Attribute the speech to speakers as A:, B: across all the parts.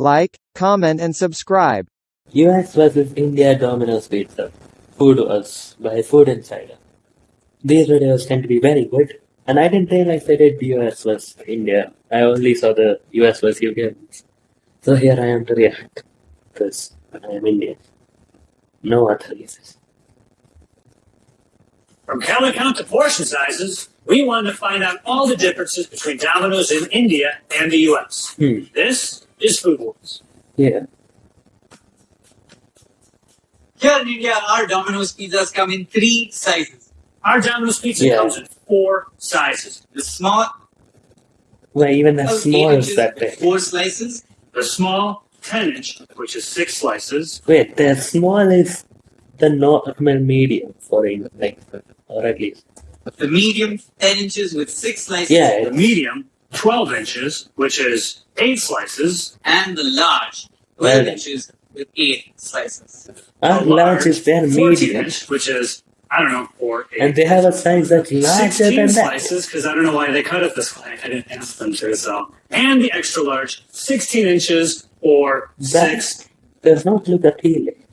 A: Like, comment and subscribe.
B: US versus India Domino's Pizza. Food Wars by Food Insider. These videos tend to be very good, and I didn't realize they did US versus India. I only saw the US versus UK ones. So here I am to react, because I am Indian. No other reasons.
C: From calorie count to portion sizes, we wanted to find out all the differences between Domino's in India and the US.
B: Hmm.
C: This is Food Wars.
B: Yeah.
D: Here in India, our Domino's pizzas come in three sizes.
C: Our Domino's pizza
B: Yeah.
C: comes in four sizes.
D: The small,
B: Well, even the small is that big.
D: four slices.
C: The small, 10 inch, which is six slices.
B: Wait, the small is the normal medium for India, like, or at least.
D: The medium, 10 inches with six slices.
B: Yeah,
C: The medium, 12 inches, which is eight slices.
D: And the large, 12
B: Well
D: inches with eight slices.
B: Ah,
C: our
B: large is their medium,
C: inch, which is, I don't know, four, eight.
B: and they have a size that's larger
C: 16
B: than that.
C: slices, because I don't know why they cut it this way. I didn't ask them to, so. And the extra large, 16 inches or
B: That
C: six.
B: does not look appealing.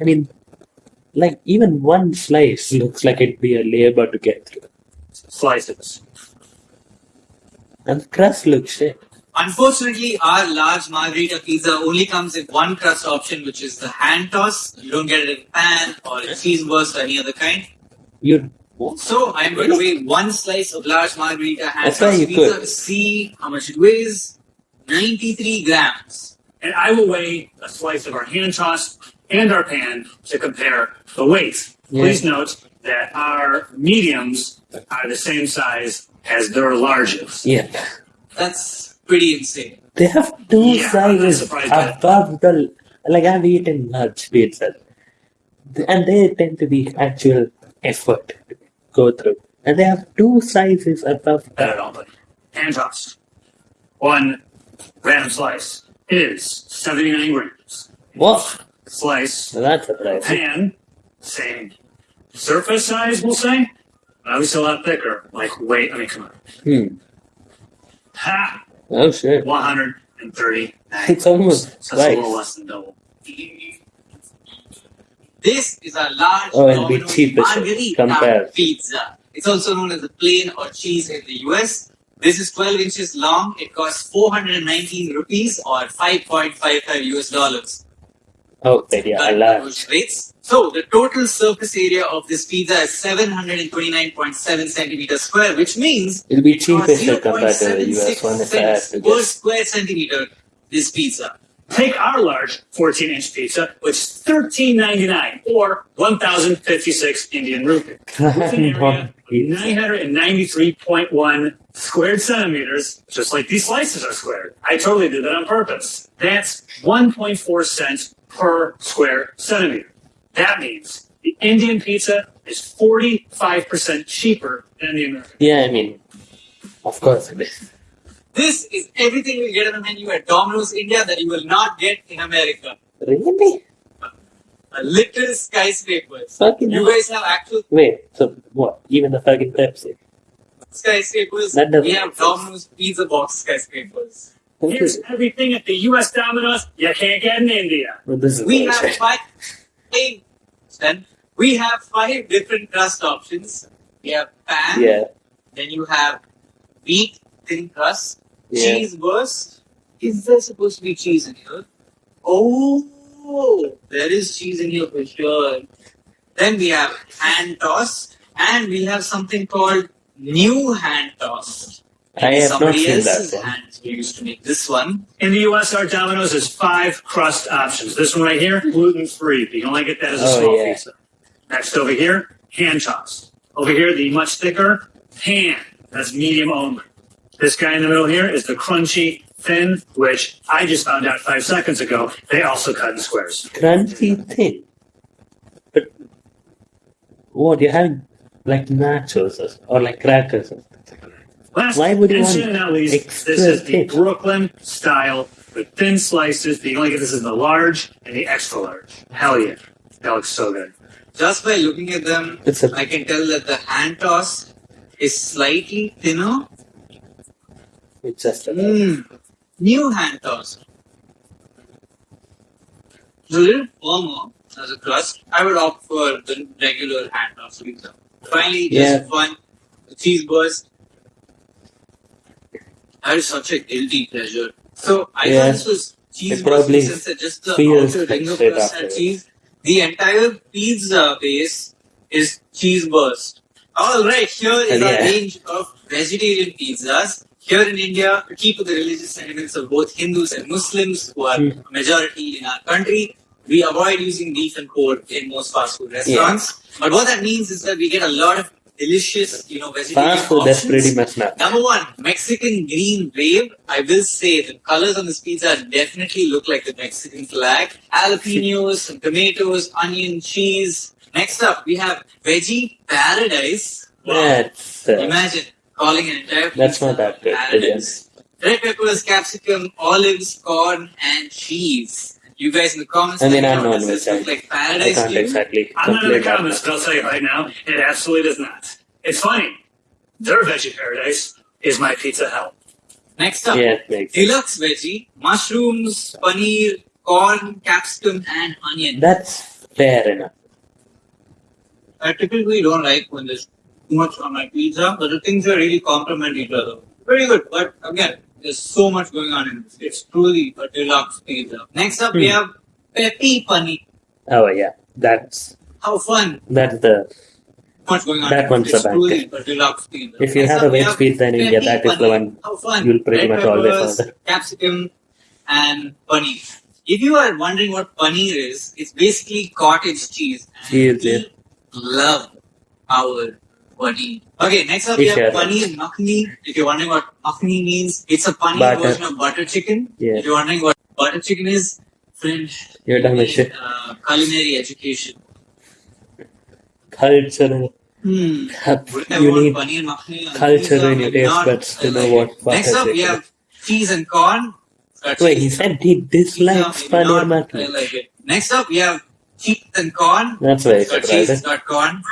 B: I mean, like even one slice looks like it'd be a labor to get through,
C: slices.
B: And the crust looks shit.
D: Unfortunately, our large margarita pizza only comes in one crust option, which is the hand toss. You don't get it in pan or in cheese burst or any other kind.
B: You
D: So I'm going to weigh one slice of large margarita hand
B: That's
D: toss pizza
B: could.
D: to see how much it weighs. 93 grams.
C: And I will weigh a slice of our hand toss and our pan to compare the weights.
B: Yeah.
C: Please note that our mediums are the same size as their largest.
B: yeah.
D: That's pretty insane.
B: They have two
C: Yeah,
B: sizes
C: surprised by that.
B: above the like I've eaten large pizzas, and they tend to be actual effort to go through, and they have two sizes above
C: Not
B: that.
C: at all, but hand tossed. One random slice is 79 grams.
B: What?
C: Slice
B: Well, that's surprising.
C: pan, same surface size, we'll say. But obviously a lot thicker. Like wait, I mean, come on.
B: Hmm.
C: Ha!
B: Oh shit!
C: 130.
B: It's almost
C: That's a little less than double.
D: This is a large
B: Oh, it'll be so
D: margarita pizza. It's also known as a plain or cheese in the US. This is 12 inches long. It costs 419 rupees or 5.55 US dollars.
B: Okay, yeah,
D: Current
B: large.
D: rates. So the total surface area of this pizza is 729.7 centimeters square, which means
B: It'll be
D: it
B: cheaper compared to the US one if I
D: cents
B: to
D: per square centimeter. This pizza.
C: Take our large 14 inch pizza, which is $13.99 or 1,056 Indian rupee. Area of 993.1 squared centimeters, just like these slices are squared. I totally did that on purpose. That's 1.4 cents per square centimeter. That means the Indian pizza is 45% cheaper than the American.
B: Yeah, I mean, of course it is.
D: This is everything you get on the menu at Domino's India that you will not get in America.
B: Really?
D: A little skyscrapers.
B: Fucking
D: You guys have actual
B: Wait, so what? Even the fucking Pepsi?
D: skyscrapers.
B: That doesn't
D: We have. Domino's pizza box skyscrapers.
C: Here's everything at the US Domino's you can't get in India.
B: Well,
D: We have five. Then we have five different crust options. We have pan.
B: Yeah,
D: Then you have wheat thin crust.
B: yeah.
D: Cheese burst. Is there supposed to be cheese in here? Oh, there is cheese in here for sure. Then we have hand toss, and we have something called new hand toss.
B: I have not
D: Somebody
B: seen
D: else's
B: that one.
D: hands used to make this one.
C: In the US, our Domino's has five crust options. This one right here, gluten free. You can only get that as a
B: Oh,
C: small
B: yeah.
C: pizza. Next over here, hand toss. Over here, the much thicker pan. That's medium only. This guy in the middle here is the crunchy thin, which I just found out five seconds ago. They also cut in squares.
B: Crunchy thin. But what, you're having like nachos or, or like crackers or something.
C: Last
B: Why would
C: and soon not least, this is the? Brooklyn style with thin slices. But you only get this in the large and the extra large. Hell yeah. That looks so good.
D: Just by looking at them, I can tell that the hand toss is slightly thinner.
B: it's just a
D: Mm. New hand toss. It's a little firmer as a crust. I would opt for the regular hand tossed pizza. Finally, just
B: Yeah.
D: fun, the cheese burst. Is such a guilty pleasure. So I
B: Yeah.
D: thought this was cheese
B: It probably
D: burst since it's just the outer ring of crust and cheese. The entire pizza base is cheese burst. All right, here is our
B: Yeah.
D: range of vegetarian pizzas. Here in India, to keep with the religious sentiments of both Hindus and Muslims, who are
B: Hmm.
D: a majority in our country, we avoid using beef and pork in most fast food restaurants. But what that means is that we get a lot of delicious, you know, vegetarian
B: Fast food, that's pretty much not.
D: Number one, Mexican green wave. I will say the colors on this pizza definitely look like the Mexican flag. Jalapenos, tomatoes, onion, cheese. Next up, we have veggie paradise. Wow.
B: That's, uh,
D: Imagine calling an entire
B: that's not that good.
D: paradise. Red peppers, capsicum, olives, corn, and cheese. You guys in the comments,
B: I mean, I'm
D: know,
B: not
D: does this
B: with
D: look
B: that.
D: like
B: I can't exactly
C: I'm not in the comments, but I'll tell you right now, it absolutely does not. It's funny. Their veggie paradise is my pizza hell.
D: Next up,
B: Yeah, it sense.
D: deluxe veggie, mushrooms, paneer, corn, capsicum, and onion.
B: That's fair enough.
D: I typically don't like when there's too much on my pizza, but the things are really complement each other. Very good, but again, there's so much going on in this. It's truly a deluxe pizza. Next up, we
B: Hmm.
D: have peppy paneer.
B: Oh yeah, that's
D: How fun!
B: that's the
D: Much going on.
B: That
D: in
B: one's
D: It's
B: the
D: truly a deluxe pizza.
B: if you
D: Next
B: have a
D: we
B: veg pizza in India, that is the one you'll pretty
D: Red
B: much always order.
D: Capsicum and paneer. If you are wondering what paneer is, it's basically cottage cheese. And
B: Cheese,
D: we love our paneer. Okay, next up we
B: We
D: have
B: share
D: paneer makhni. If you're wondering what makhni means, it's a paneer
B: Butter.
D: version of butter chicken.
B: Yeah.
D: If you're wondering what butter chicken is, friend,
B: You're done with shit.
D: uh, culinary education.
B: Culture.
D: Hmm.
B: You
D: want
B: need
D: paneer makhni
B: culture in your taste
D: not.
B: buds to
D: I
B: know
D: like
B: what
D: it. Next
B: butter
D: up, we
B: chicken
D: have cheese and corn. That's
B: Wait,
D: it.
B: he said he dislikes
D: Pizza, maybe
B: paneer
D: not.
B: Makhni.
D: like it. Next up, we have cheese and corn.
B: That's very
D: It's cheese, it's
B: surprising.
D: got corn.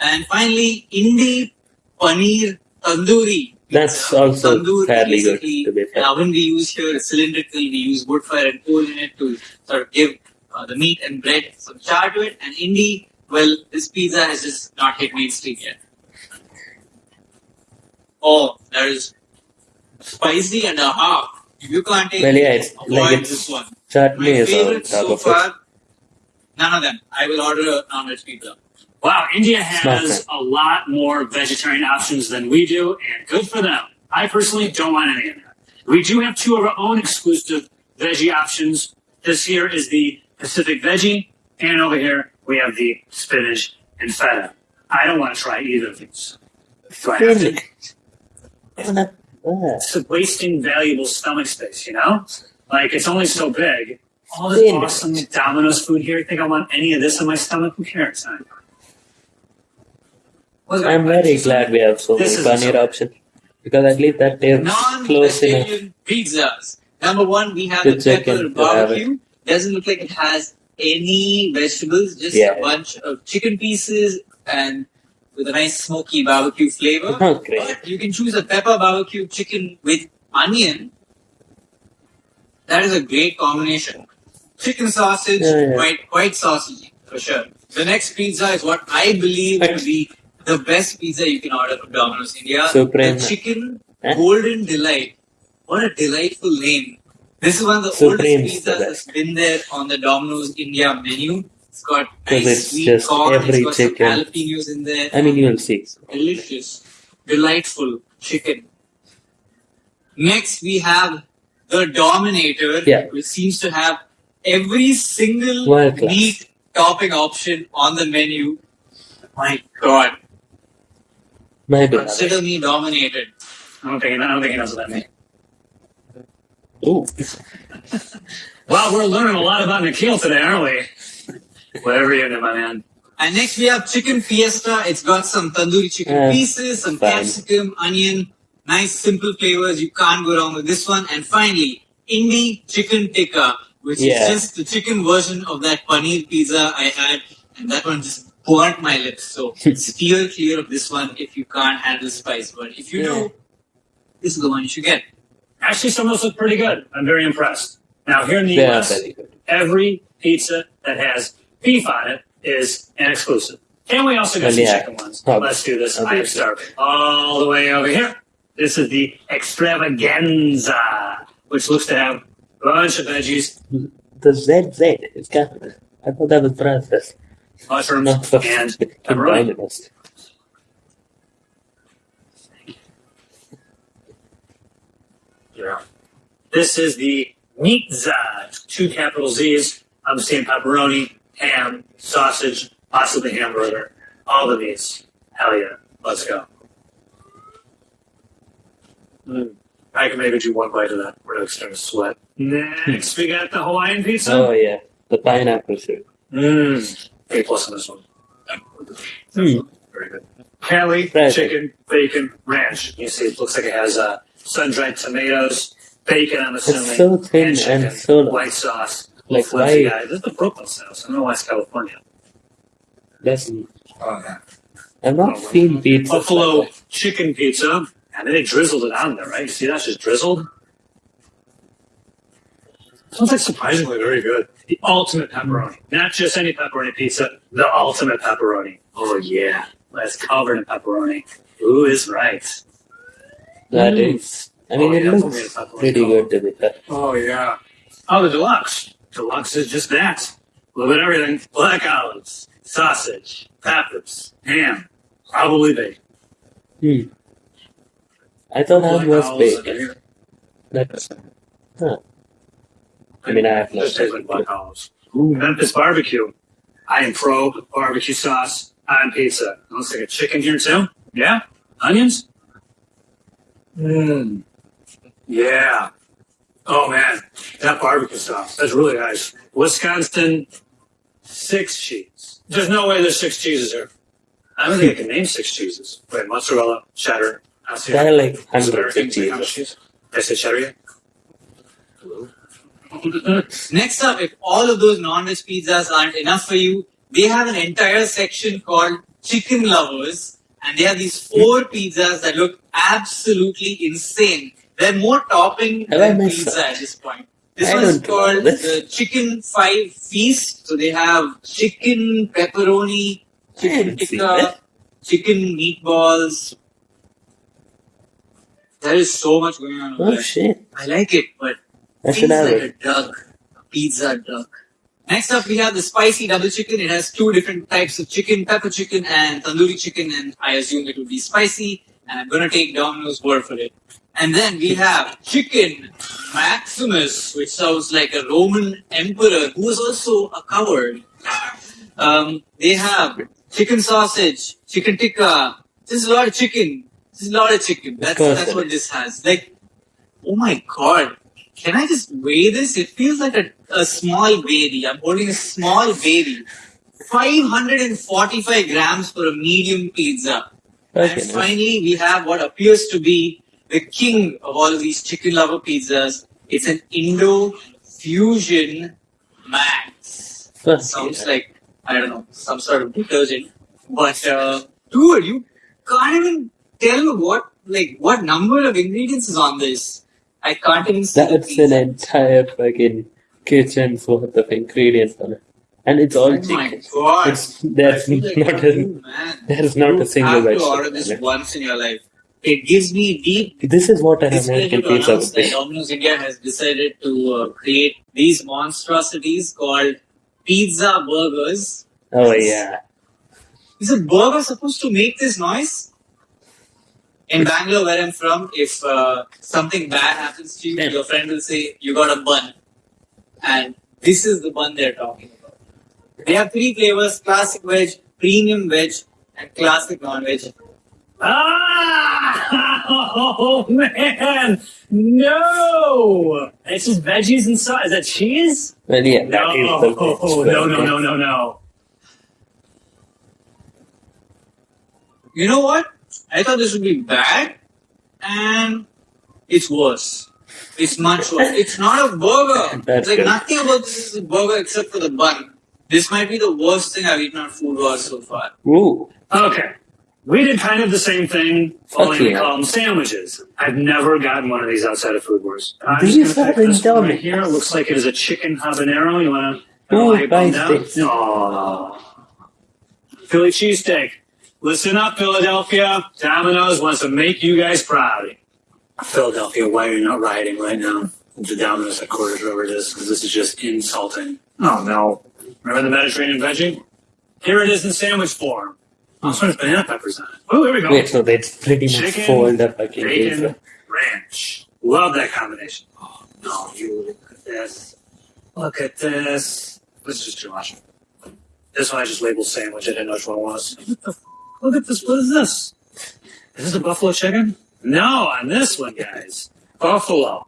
D: And finally, Indi Paneer Tandoori.
B: That's
D: Uh,
B: also
D: tandoor
B: fairly good,
D: basically,
B: to be fair.
D: An oven we use here is cylindrical. We use wood fire and coal in it to sort of give uh, the meat and bread some char to it. And Indie, well, this pizza has just not hit mainstream yet. Oh, that is spicy and a half. If you can't take
B: Well, yeah,
D: it,
B: it's
D: avoid
B: like
D: this one.
B: chutney
D: My favorite so far, none of them. I will order a non-veg pizza.
C: Wow, India has a lot more vegetarian options than we do, and good for them. I personally don't want any of that. We do have two of our own exclusive veggie options. This here is the Pacific Veggie, and over here we have the spinach and feta. I don't want to try either of these. Do I have to? It's wasting valuable stomach space, you know? Like, it's only so big. All this awesome Domino's food here, you think I want any of this in my stomach? Who cares? huh?
B: I'm very glad we have so many paneer options because at least that is close enough.
D: Pizzas. Number one, we have
B: The
D: pepper
B: chicken
D: barbecue. Doesn't look like it has any vegetables, just
B: Yeah.
D: a bunch of chicken pieces and with a nice smoky barbecue flavor.
B: Great.
D: But you can choose a pepper barbecue chicken with onion. That is a great combination. Chicken sausage,
B: Yeah, yeah.
D: white white sausage for sure. The next pizza is what I believe to be the best pizza you can order from Domino's India.
B: Supreme.
D: The chicken
B: Eh?
D: golden delight. What a delightful name. This is one of the
B: Supreme's
D: oldest
B: the
D: pizzas that's been there on the Domino's India menu. It's got nice
B: it's
D: sweet
B: just
D: corn,
B: every
D: it's got
B: chicken.
D: some jalapenos in there.
B: I mean, you'll see.
D: delicious, delightful chicken. Next, we have the Dominator,
B: Yeah.
D: which seems to have every single meat topping option on the menu. My God,
B: My beloved.
D: consider me dominated.
C: I don't think, I don't think he knows what that means.
B: Ooh.
C: Well, we're learning a lot about Nikhil today, aren't we? Whatever you do, my man.
D: And next we have chicken fiesta. It's got some tandoori chicken
B: Yeah,
D: pieces, some
B: fine.
D: capsicum, onion, nice simple flavors. You can't go wrong with this one. And finally, Indi chicken tikka, which
B: Yeah.
D: is just the chicken version of that paneer pizza I had, and that one just burnt my lips. So steer clear of this one if you can't handle spice. But if you
B: Yeah.
D: do, this is the one you should get.
C: Actually, some of those look pretty good. I'm very impressed. Now, here in the
B: They are
C: US,
B: very good.
C: every pizza that has beef on it is an exclusive. And we also got
B: And
C: some
B: yeah,
C: chicken ones.
B: probably.
C: Let's do this. I am starving. All the way over here. This is the extravaganza, which looks to have a bunch of veggies,
B: The ZZ is capital. I thought that was processed.
C: Mushrooms, and pepperoni. Yeah. This is the Meatza, two capital Z's. I'm seeing pepperoni, ham, sausage, possibly hamburger, all the meats. Hell yeah. Let's go. Mm. I can maybe do one bite of that. We're not starting to sweat. Next, we got the Hawaiian pizza.
B: Oh yeah, the pineapple soup.
C: Mmm. A plus on this one.
B: Hmm.
C: Very good. Cali,
B: Right.
C: chicken, bacon, ranch. You see, it looks like it has uh, sun-dried tomatoes, bacon. I'm assuming.
B: so thin
C: and, chicken,
B: and so
C: white sauce.
B: Like, why-
C: guy. This is the Brooklyn style. So I don't know why it's California.
B: That's
C: Oh, yeah.
B: I've not seen pizza.
C: Buffalo chicken pizza, and then they drizzled it on there, right? You see that's just drizzled. Sounds like surprisingly very good. The ultimate pepperoni, not just any pepperoni pizza, the ultimate pepperoni. Oh yeah, that's covered in pepperoni. Who is right?
B: That
C: Mm.
B: is. I mean,
C: Oh,
B: it
C: yeah,
B: looks pretty good to be fair.
C: Oh yeah. Oh, the deluxe. Deluxe is just that. A little bit of everything. Black olives, sausage, peppers, ham, probably bacon.
B: Hmm. I thought
C: Black
B: that was
C: olives
B: bacon. That's. Huh. I mean, I have no.
C: Tastes like black olives. Ooh, Memphis barbecue. I am pro barbecue sauce on pizza. Looks like a chicken here too. Yeah, onions. Mmm. Yeah. Oh man, that barbecue sauce. That's really nice. Wisconsin six cheese. There's no way there's six cheeses here. I don't think I can name six cheeses. Wait, mozzarella, cheddar.
B: There are like hundreds of cheeses.
C: cheese? I cheddar yet?
D: Next up, if all of those non-veg pizzas aren't enough for you, they have an entire section called Chicken Lovers, and they have these four pizzas that look absolutely insane. They're more topping
B: Have
D: than pizza
B: that?
D: at this point. This
B: I
D: one's called the Chicken Five Feast. So they have chicken pepperoni, chicken tikka, chicken meatballs. There is so much going on over
B: Oh
D: there.
B: shit!
D: I like it, but
B: I should have
D: like
B: it.
D: a duck, a pizza duck. Next up, we have the spicy double chicken. It has two different types of chicken, pepper chicken and tandoori chicken, and I assume it will be spicy. And I'm gonna take Domino's word for it. And then we have chicken Maximus, which sounds like a Roman emperor who was also a coward. Um, they have chicken sausage, chicken tikka. This is a lot of chicken. This is a lot of chicken. That's that's what this has. Like, oh my god. Can I just weigh this? It feels like a, a small baby. I'm holding a small baby. 545 grams for a medium pizza.
B: Okay,
D: And finally, we have what appears to be the king of all of these chicken lover pizzas. It's an Indo fusion max.
B: Fuck
D: Sounds like, I don't know, some sort of detergent. But, uh, dude, you can't even tell me what, like, what number of ingredients is on this. I can't even
B: That's an entire fucking kitchen's worth of ingredients on it, and it's all
D: Oh my
B: chicken.
D: god.
B: It's there's
D: like
B: not
D: you,
B: a
D: man.
B: there's not
D: you
B: a single vegetable.
D: have to order this
B: it.
D: once in your life. It gives me deep
B: This is what an American pizza would be.
D: Domino's India has decided to uh, create these monstrosities called pizza burgers.
B: Oh yeah,
D: Is a burger supposed to make this noise? In Bangalore, where I'm from, if uh, something bad happens to you,
B: Damn.
D: your friend will say, You got a bun. And this is the bun they're talking about. They have three flavors classic veg, premium veg, and classic non veg.
C: Ah! Oh man! No! It's just veggies and sauce. Is that cheese?
B: well yeah,
C: No!
B: that is the
C: No! No! No! No! No!
D: You know what? I thought this would be bad, and it's worse. It's much worse. It's not a burger.
B: That's
D: it's like
B: good.
D: nothing about this is a burger except for the bun. This might be the worst thing I've eaten on Food Wars so far.
B: Ooh,
C: Okay. We did kind of the same thing, only
B: Okay.
C: we call them sandwiches. I've never gotten one of these outside of Food Wars. I'm
B: These
C: just gonna
B: are
C: pick this one
B: indulgent.
C: right here. It looks like it is a chicken habanero. You want to?
B: Who buys this?
C: No. Philly cheesesteak. Listen up, Philadelphia. Domino's wants to make you guys proud. Philadelphia, why are you not rioting right now? The Domino's headquarters, wherever it is, because this is just insulting. Oh no. Remember the Mediterranean veggie? Here it is in sandwich form. Oh, so there's banana peppers on it. Oh, there we go.
B: Wait, so that's pretty much
C: Chicken,
B: fold the fucking
C: Bacon, ranch. Love that combination. Oh, no, you look at this. Look at this. This is just too much. This one I just labeled sandwich. I didn't know which one it was. What the f- Look at this. What is this? Is this a buffalo chicken? No, on this one, guys. Buffalo.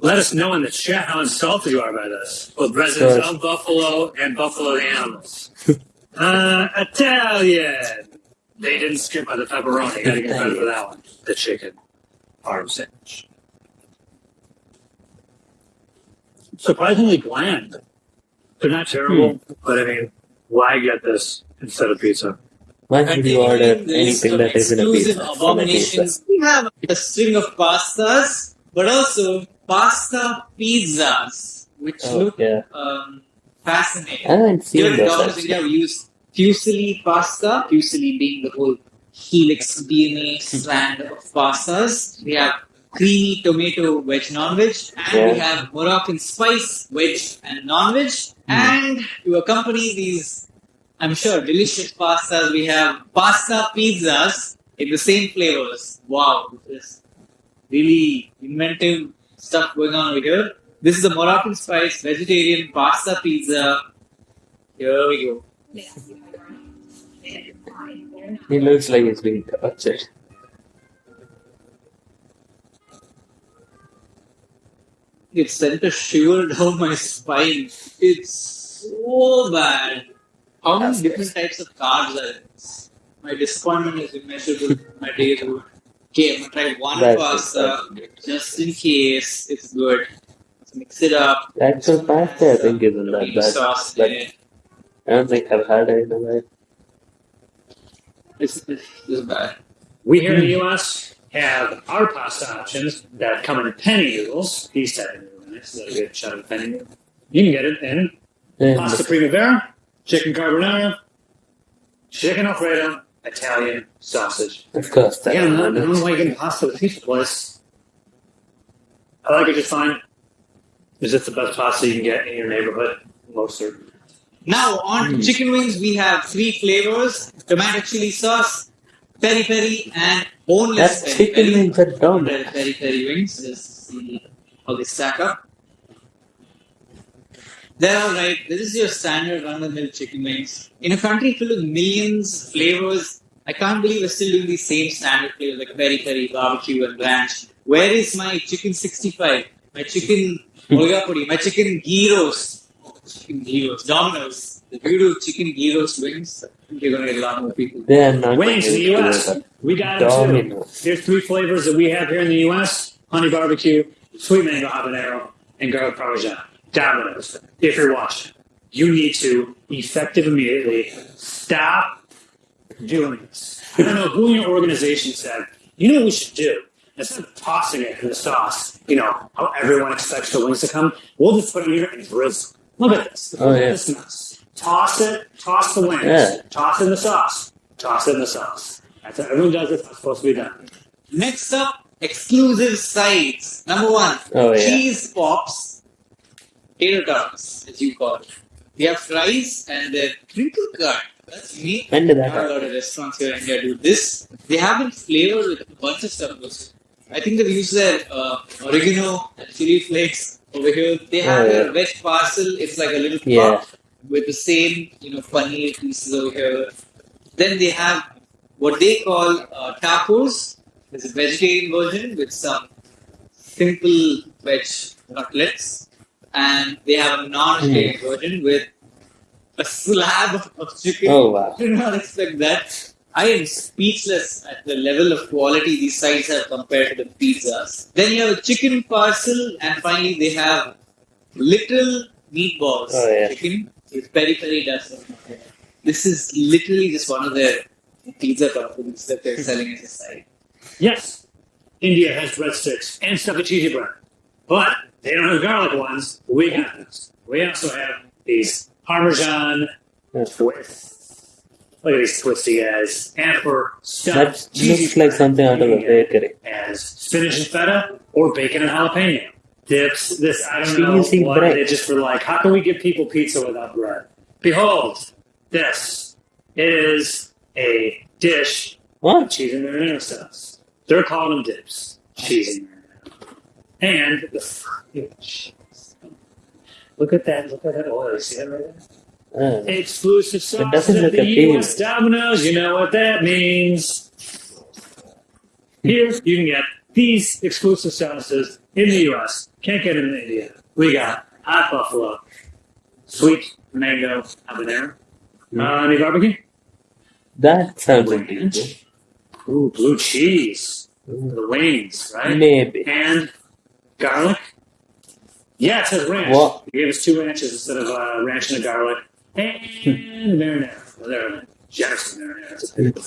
C: Let us know in the chat how insulted you are by this. Both residents
B: Sure.
C: of Buffalo and Buffalo the animals. uh, Italian. They didn't skip by the pepperoni. Gotta get credit for that one. The chicken. Arm sandwich. Surprisingly bland. They're not terrible, but I mean, why get this instead of pizza?
B: Why should you order
D: Continuing the list
B: anything that isn't a
D: exclusive
B: pizza? a
D: abominations. We have a string of pastas, but also pasta pizzas, which
B: Oh,
D: look
B: yeah.
D: um, fascinating.
B: I haven't seen
D: Here in Domino's. India, we use fusilli pasta, fusilli being the whole helix DNA strand of pastas. We have creamy tomato veg non-veg, and we have Moroccan spice veg and non-veg. And to accompany these, I'm sure, delicious pastas, we have pasta pizzas in the same flavors. Wow, this is really inventive stuff going on over here. This is a Moroccan spice vegetarian pasta pizza. Here we go.
B: He looks like he's being tortured.
D: It sent a shiver down my spine. It's so bad. How many different types of carbs are in this? My disappointment is immeasurable. My days would. Okay, I'm gonna try one
B: That's
D: pasta
B: it.
D: just in case it's good. Let's mix it up.
B: The actual pasta I think isn't that
D: Tomato
B: bad.
D: sauce
B: But
D: in.
B: I don't think I've had it in a while.
D: This, this is bad.
C: We here in the U.S. have our pasta options that come in penne noodles. These type of noodles. Is that a good shot of penne noodle? You can get it in
B: And
C: pasta primavera, chicken carbonara, chicken alfredo, Italian sausage.
B: of course, that's
C: Yeah, I don't know- I don't know why you're getting pasta at the pizza place. I like it just fine. Is it the best pasta you can get in your neighborhood? Most certainly.
D: Now on to
B: Hmm.
D: chicken wings, we have three flavors: tomato chili sauce, peri peri, and boneless
B: That
D: peri
B: chicken
D: peri.
B: wings are dumb.
D: Peri peri peri wings. Just see how they stack up. They're all right. This is your standard run-of-the-mill chicken wings. In a country filled with millions of flavors, I can't believe we're still doing the same standard flavors like peri peri, barbecue, and ranch. Where is my chicken 65? My chicken Kolhapuri? My chicken ghee roast? Oh, chicken ghee roast. Domino's. The beautiful chicken ghee roast wings. You're going to get a lot more people.
B: They are not
C: Wings in the U.S. We got them too.
B: Domino's.
C: Here's three flavors that we have here in the U.S. Honey barbecue, sweet mango habanero, and garlic parmesan. Domino's. If you're watching, you need to effective immediately stop doing this. I don't know who in your organization said, you know what we should do? Instead of tossing it in the sauce, you know, how everyone expects the wings to come, we'll just put them here and drizzle. Look at this.
B: Oh,
C: Look at
B: yeah.
C: this mess. Toss it, toss the wings,
B: Yeah.
C: toss in the sauce, toss in the sauce. That's how everyone does it. That's supposed to be done.
D: Next up, exclusive sides. Number one,
B: Oh, yeah.
D: cheese pops, tater tots, as you call it. We have fries and they're crinkle cut. That's me.
B: When did that
D: Not a lot of restaurants here in India do this. They have it flavored with a bunch of stuff. also. I think they've used their uh, oregano and chili flakes over here. They have
B: Oh,
D: their veg parcel. It's like a little
B: Yeah.
D: cup with the same, you know, paneer pieces over here. Then they have what they call uh, tacos. There's a vegetarian version with some simple veg cutlets, and they have a non-vegetarian hmm. version with a slab of chicken.
B: Oh, wow.
D: I did not expect that. I am speechless at the level of quality these sides have compared to the pizzas. Then you have a chicken parcel, and finally they have little meatballs.
B: Oh, yeah.
D: Chicken with peri peri dust. This is literally just one of their pizza toppings that they're selling at the site.
C: Yes, India has breadsticks and stuffed cheesy bread, but they don't have garlic ones. We got those. We also have these Parmesan twists. Look at these twisty guys. And for stuffed cheesy
B: looks like something out of a bakery.
C: as spinach and feta or bacon and jalapeno. Dips, this, I don't know
B: Cheesy
C: what
B: bread.
C: they just were like, how can we give people pizza without bread? Behold, this is a dish
B: What?
C: cheese and marinara sauce. They're calling them dips. Cheese and marinara. And the fucking cheese. Look at that. Look at that oil. See that right there?
B: Uh,
C: Exclusive sauce
B: doesn't
C: at
B: look
C: the
B: appealing.
C: U.S. Domino's. You know what that means. Here you can get these exclusive sauces in the U.S. Can't get them in India. We got hot buffalo, sweet mango habanero,
B: Mm.
C: uh, honey barbecue,
B: that sounds interesting.
C: ooh, blue cheese, the wings, right?
B: Maybe.
C: and garlic. Yeah, it says ranch.
B: What?
C: He gave us two ranches instead of uh, ranch and a garlic. And marinara. Well, there, generous marinara. It's a big-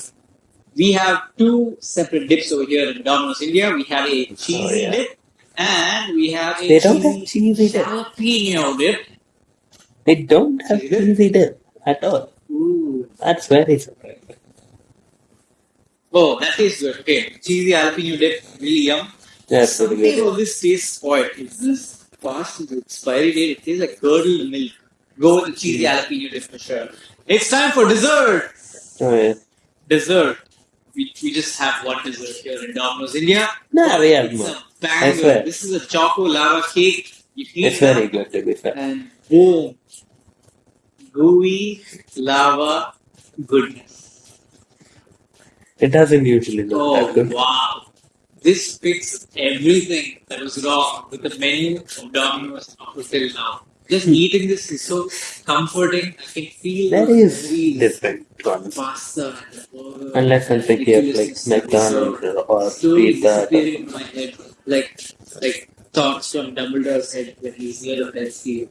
D: We have two separate dips over here in Domino's India. We have a cheesy
B: Oh, yeah.
D: dip and we have a
B: They don't
D: cheesy
B: have cheesy dip.
D: jalapeno dip.
B: They don't have
D: Cheesy dip?
B: cheesy dip at all.
D: Ooh.
B: That's very surprising.
D: Oh, that tastes good. Okay, cheesy jalapeno dip, really yum.
B: That's pretty
D: Something
B: good.
D: this tastes spoiled. Is this past expiry date? It tastes like curdled milk. Go with the cheesy jalapeno dip for sure. It's time for dessert.
B: Oh, yeah.
D: Dessert. We, we just have one dessert here in Domino's India.
B: No, we have
D: it's
B: more.
D: a
B: I
D: banger.
B: swear.
D: This is a choco lava cake. You heat
B: It's
D: up
B: very good to be fair.
D: and boom, gooey lava goodness.
B: It doesn't usually look
D: Oh
B: that good.
D: wow! This fixed everything that was wrong with the menu of Domino's up until now. Just eating this is so comforting. I can feel
B: That
D: the
B: is different ones.
D: pasta, and burger,
B: Unless I'm thinking of like
D: ridiculously
B: McDonald's
D: served.
B: or
D: slowly
B: Pizza. Hut.
D: disappearing in my head, like like thoughts from Dumbledore's head when he's near the Death Sea.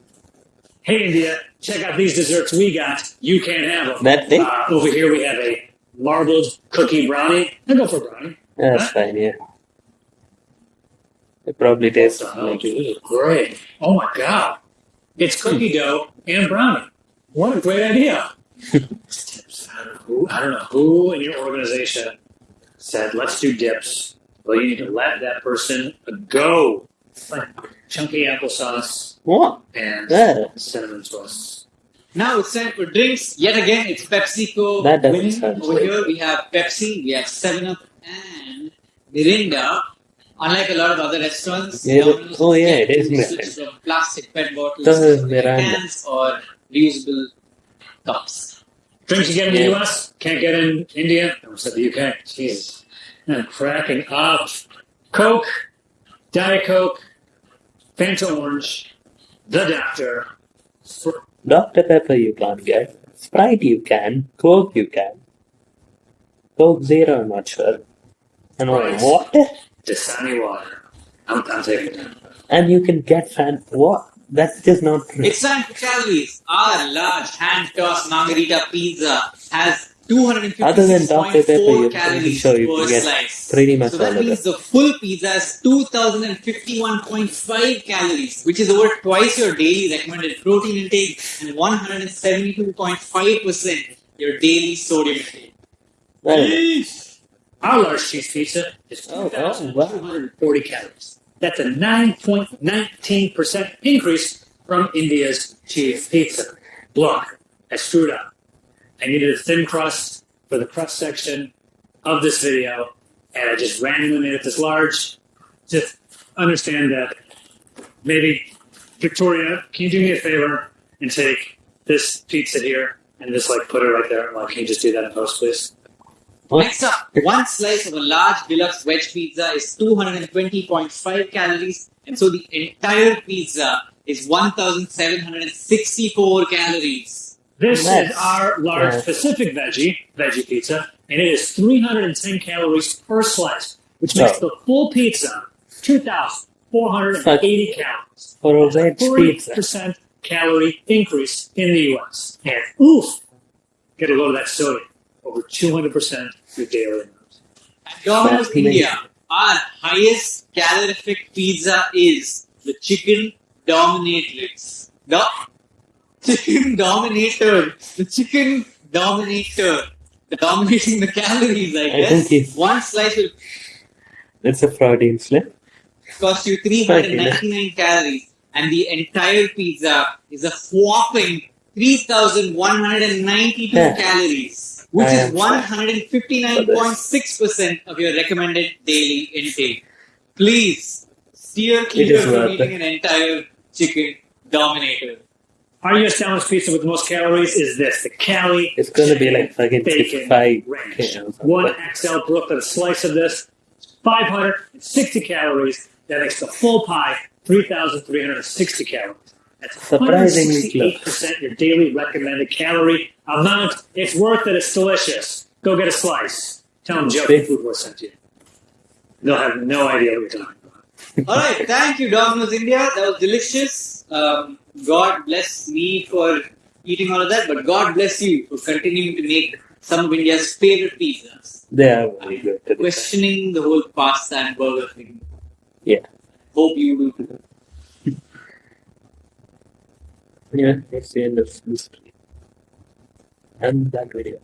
C: Hey, India, check out these desserts we got. You can't have them.
B: That thing?
C: Uh, over here we have a marbled cookie brownie. I'll go for brownie.
B: That's fine, yeah. It probably tastes
C: Oh,
B: like
C: is great. Oh my god. It's cookie dough and brownie. What a great idea. I don't know who, I don't know who in your organization said, let's do dips. Well, you need to let that person go. Like chunky applesauce
B: what?
C: and
B: Yeah.
C: cinnamon sauce.
D: Now it's time for drinks. Yet again, it's PepsiCo
B: That doesn't
D: Over here, we have Pepsi, we have 7 Up, and Mirinda. Unlike a lot of other restaurants,
B: Yeah,
D: Domino's
B: oh, yeah, it is
D: switch
B: Mirinda.
D: from plastic PET bottles
B: This is
D: to
B: Miranda.
D: cans or reusable cups.
C: Drinks you get in the
B: Yeah.
C: US, can't get in India. I almost said the UK. Jesus. I'm cracking up. Coke, Diet Coke, Fanta Orange, The Doctor. Fr-
B: Dr. Pepper you can't get. Sprite you can. Coke you can. Coke Zero, I'm not sure. And
C: Right.
B: water?
C: Dasani water. I'm, I'm taking that.
B: And you can get fan. What? That's just not true.
D: It's time for calories. Our large hand tossed margarita pizza has
B: Other than Dr. Pepper,
D: 256.4
B: you- I'm
D: calories
B: sure you
D: per
B: can get
D: slice.
B: pretty much
D: so
B: all
D: that means
B: it.
D: the full pizza has 2051.5 calories, which is over twice your daily recommended protein intake and 172.5% your daily sodium intake.
B: Well,
C: Our large cheese pizza is
B: Oh, oh, wow.
C: calories. That's a 9.19% increase from India's cheese pizza. Look, I screwed up. I needed a thin crust for the crust section of this video, and I just randomly made it this large. Just understand that maybe, Victoria, can you do me a favor and take this pizza here and just like put it right there? Like, can you just do that in post, please?
B: What?
D: Next up, one slice of a large deluxe veg pizza is 220.5 calories, and so the entire pizza is 1,764 calories.
C: This
B: Nice.
C: is our large
B: Nice.
C: Pacific veggie veggie pizza, and it is 310 calories per slice, which makes
B: Oh.
C: the full pizza 2,480 calories.
B: For a veg pizza.
C: 40% calorie increase in the U.S. And oof, get a load of that sodium. over 200% your daily.
D: At Domino's India, our highest calorific pizza is the chicken dominatrix. The chicken dominator. The chicken dominator. The Dominating the calories, I
B: I
D: guess.
B: think he's-
D: One slice will
B: That's a Freudian slip.
D: cost you 399 calories, and the entire pizza is a whopping 3,192
B: Yeah.
D: calories, which is 159.6% of your recommended daily intake. Please steer clear
B: is
D: from eating an entire chicken dominator.
C: Our US sandwich pizza with the most calories is this the Cali
B: It's gonna be like fucking
C: Bacon
B: 55
C: ranch.
B: k.
C: One XL Brooklyn, a slice of this, 560 calories. That makes the full pie 3,360 calories. That's
B: Surprisingly close.
C: 168% your daily recommended calorie amount. It's worth it. It's delicious. Go get a slice. Tell them Joe
B: Big.
C: Food Wars sent you. They'll have no idea what you're talking about.
D: All right, thank you, Domino's India. That was delicious. Um, God bless me for eating all of that, but God bless you for continuing to make some of India's favorite pizzas.
B: They are very good. to be fair.
D: Questioning the whole pasta and burger thing.
B: Yeah.
D: Hope you will. too.
B: Yeah, that's the end of this. And that video.